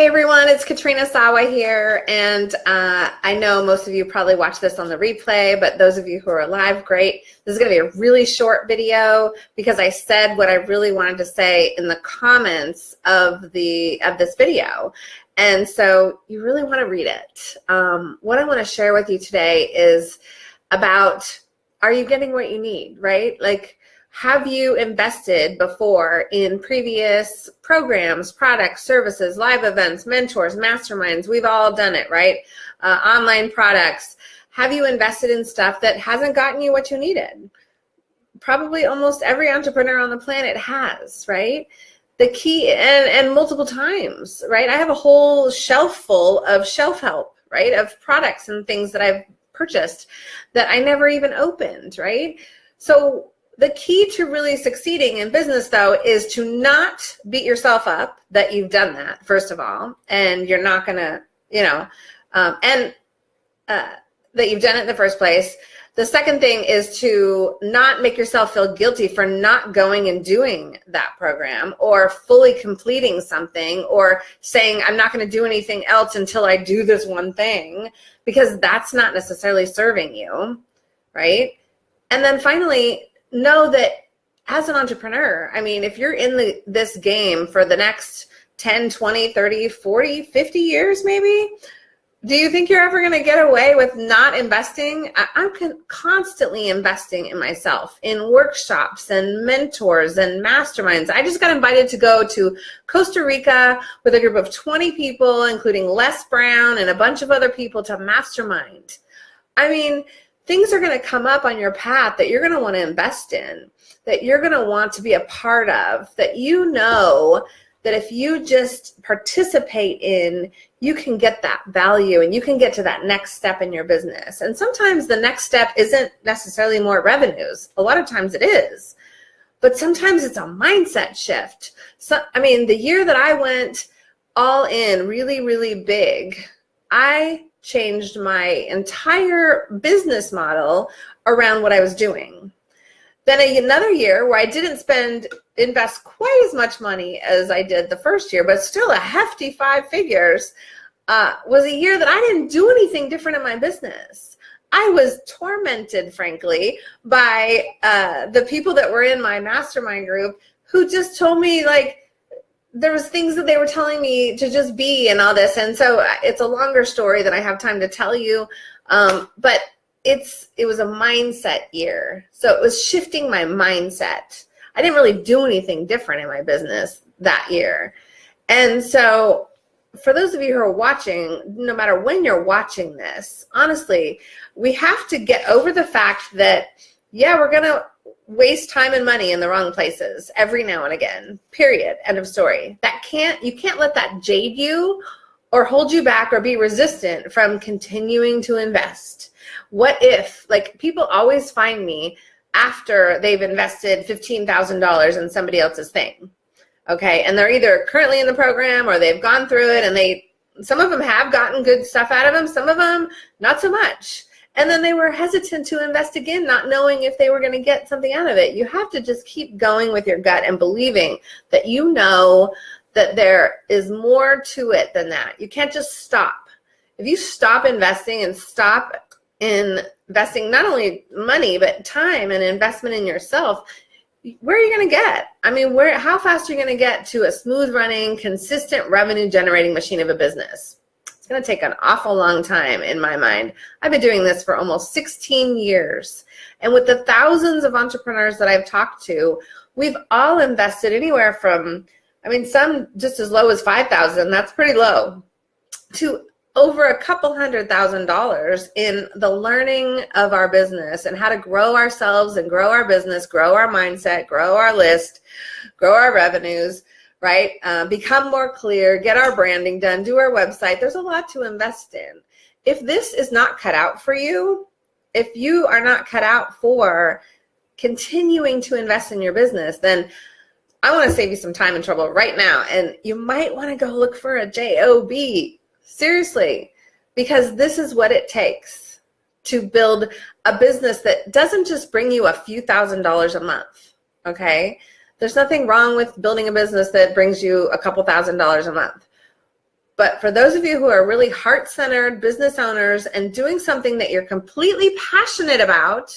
Hey everyone, it's Katrina Sawa here, and uh, I know most of you probably watch this on the replay, but those of you who are live, great. This is going to be a really short video because I said what I really wanted to say in the comments of the of this video, and so you really want to read it. Um, what I want to share with you today is about are you getting what you need, right? Like have you invested before in previous programs, products, services, live events, mentors, masterminds? We've all done it, right? Uh, online products. Have you invested in stuff that hasn't gotten you what you needed? Probably almost every entrepreneur on the planet has, right? The key, and, and multiple times, right? I have a whole shelf full of shelf help, right? Of products and things that I've purchased that I never even opened, right? So the key to really succeeding in business, though, is to not beat yourself up that you've done that, first of all, and you're not going to, you know, um, and uh, that you've done it in the first place. The second thing is to not make yourself feel guilty for not going and doing that program or fully completing something or saying, I'm not going to do anything else until I do this one thing, because that's not necessarily serving you, right? And then finally, know that as an entrepreneur, I mean, if you're in the, this game for the next 10, 20, 30, 40, 50 years, maybe, do you think you're ever going to get away with not investing? I'm constantly investing in myself in workshops and mentors and masterminds. I just got invited to go to Costa Rica with a group of 20 people, including Les Brown and a bunch of other people to mastermind. I mean, things are going to come up on your path that you're going to want to invest in, that you're going to want to be a part of, that you know that if you just participate in, you can get that value and you can get to that next step in your business. And sometimes the next step isn't necessarily more revenues. A lot of times it is. But sometimes it's a mindset shift. So, I mean, the year that I went all in really, really big, I changed my entire business model around what I was doing. Then another year where I didn't spend, invest quite as much money as I did the first year, but still a hefty five figures, uh, was a year that I didn't do anything different in my business. I was tormented, frankly, by uh, the people that were in my mastermind group who just told me like, there was things that they were telling me to just be and all this. And so uh, it's a longer story that i have time to tell you. Um, but it's it was a mindset year. So it was shifting my mindset. I didn't really do anything different in my business that year. And so for those of you who are watching no matter when you're watching this honestly we have to get over the fact that yeah we're gonna waste time and money in the wrong places every now and again period end of story. That can't you can't let that jade you or hold you back or be resistant from continuing to invest. What if like people always find me after they've invested $15,000 in somebody else's thing okay? And they're either currently in the program or they've gone through it and they some of them have gotten good stuff out of them some of them not so much and then they were hesitant to invest again, not knowing if they were going to get something out of it. You have to just keep going with your gut and believing that you know that there is more to it than that. You can't just stop. If you stop investing and stop investing not only money, but time and investment in yourself, where are you going to get? I mean, where? how fast are you going to get to a smooth running, consistent revenue generating machine of a business? Going to take an awful long time in my mind. I've been doing this for almost 16 years. And with the thousands of entrepreneurs that I've talked to, we've all invested anywhere from, I mean, some just as low as 5,000, that's pretty low, to over a couple hundred thousand dollars in the learning of our business and how to grow ourselves and grow our business, grow our mindset, grow our list, grow our revenues, right? Um, become more clear, get our branding done, do our website. There's a lot to invest in. If this is not cut out for you, if you are not cut out for continuing to invest in your business, then I want to save you some time and trouble right now. And you might want to go look for a JOB. Seriously, because this is what it takes to build a business that doesn't just bring you a few thousand dollars a month. Okay. There's nothing wrong with building a business that brings you a couple thousand dollars a month. But for those of you who are really heart-centered business owners and doing something that you're completely passionate about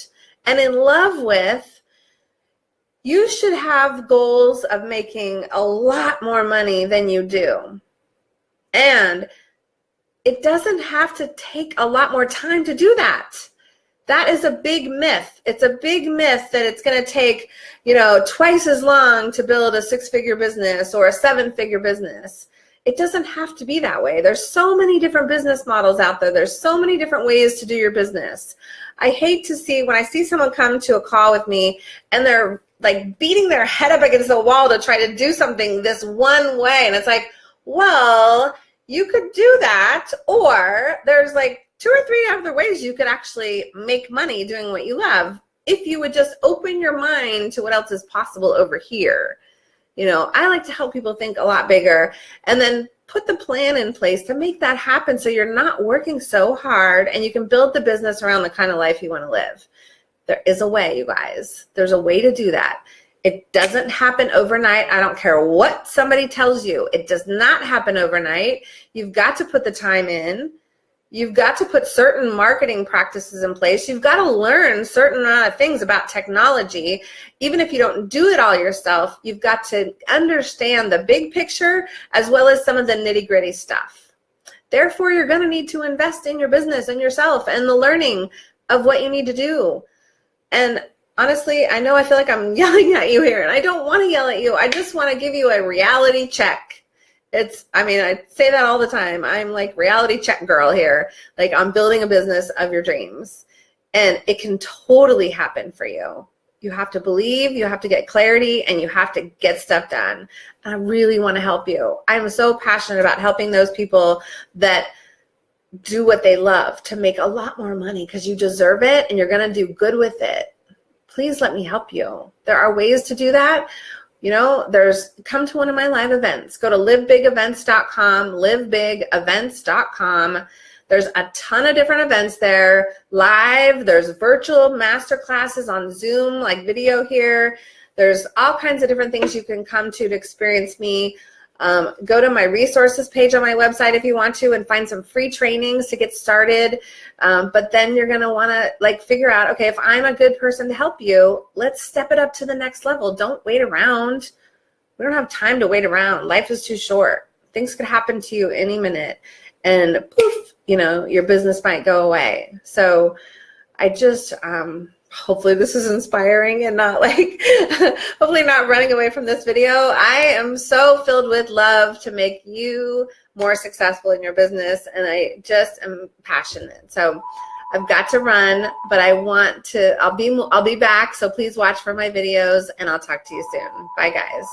and in love with, you should have goals of making a lot more money than you do. And it doesn't have to take a lot more time to do that. That is a big myth. It's a big myth that it's going to take, you know, twice as long to build a six-figure business or a seven-figure business. It doesn't have to be that way. There's so many different business models out there. There's so many different ways to do your business. I hate to see when I see someone come to a call with me and they're like beating their head up against the wall to try to do something this one way. And it's like, well, you could do that. Or there's like two or three other ways you could actually make money doing what you love if you would just open your mind to what else is possible over here. You know, I like to help people think a lot bigger and then put the plan in place to make that happen so you're not working so hard and you can build the business around the kind of life you want to live. There is a way, you guys. There's a way to do that. It doesn't happen overnight. I don't care what somebody tells you. It does not happen overnight. You've got to put the time in. You've got to put certain marketing practices in place. You've got to learn certain amount of things about technology. Even if you don't do it all yourself, you've got to understand the big picture as well as some of the nitty gritty stuff. Therefore, you're going to need to invest in your business and yourself and the learning of what you need to do. And honestly, I know I feel like I'm yelling at you here and I don't want to yell at you. I just want to give you a reality check it's i mean i say that all the time. I'm like reality check girl here. Like i'm building a business of your dreams. And it can totally happen for you. You have to believe you have to get clarity and you have to get stuff done. I really want to help you. I'm so passionate about helping those people that do what they love to make a lot more money because you deserve it and you're going to do good with it. Please let me help you. There are ways to do that you know, there's come to one of my live events. Go to livebigevents.com, livebigevents.com. There's a ton of different events there, live. There's virtual master classes on Zoom, like video here. There's all kinds of different things you can come to to experience me. Um, go to my resources page on my website if you want to and find some free trainings to get started. Um, but then you're going to want to like figure out, okay, if I'm a good person to help you, let's step it up to the next level. Don't wait around. We don't have time to wait around. Life is too short. Things could happen to you any minute and poof, you know, your business might go away. So I just, um, hopefully this is inspiring and not like hopefully not running away from this video. I am so filled with love to make you more successful in your business and i just am passionate. So i've got to run but i want to i'll be i'll be back so please watch for my videos and i'll talk to you soon. Bye guys